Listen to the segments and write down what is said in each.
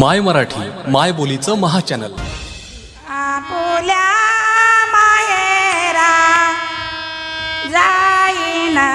माय मराठी माय बोलीचं महाचॅनल. आपुल्या मायेरा जाईना.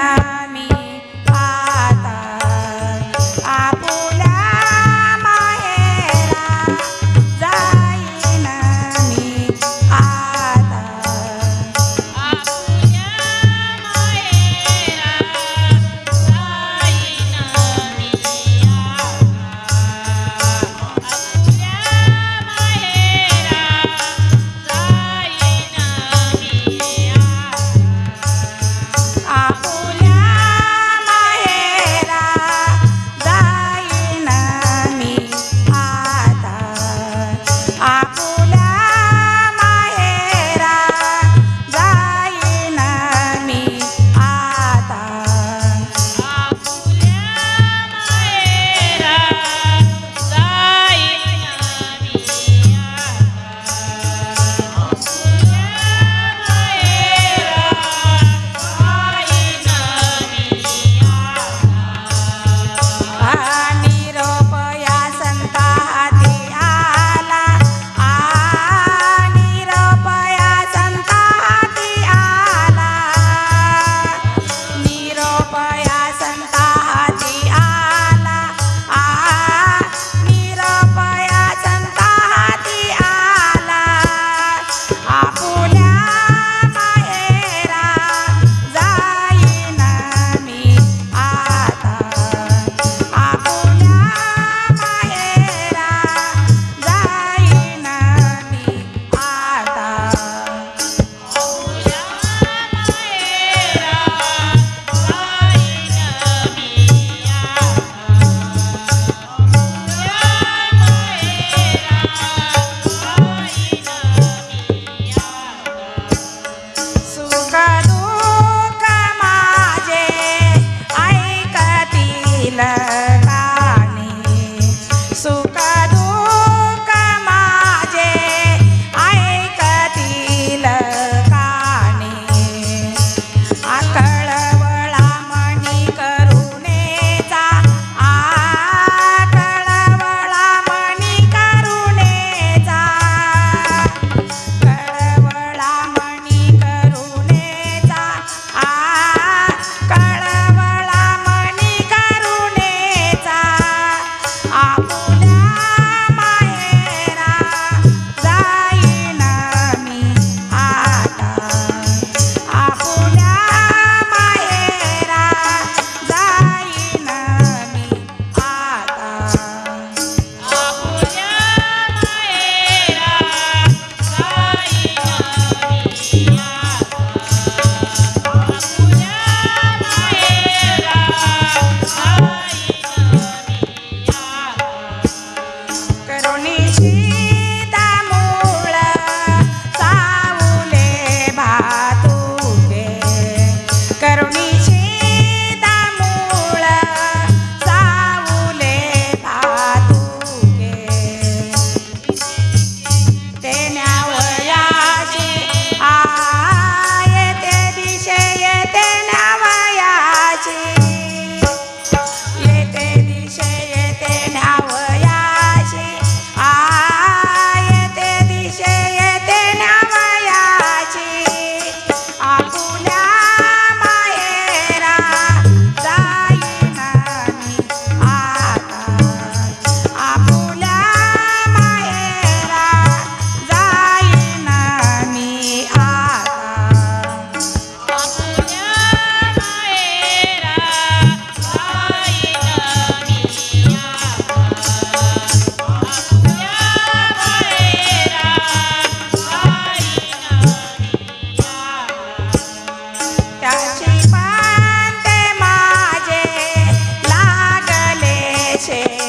noches.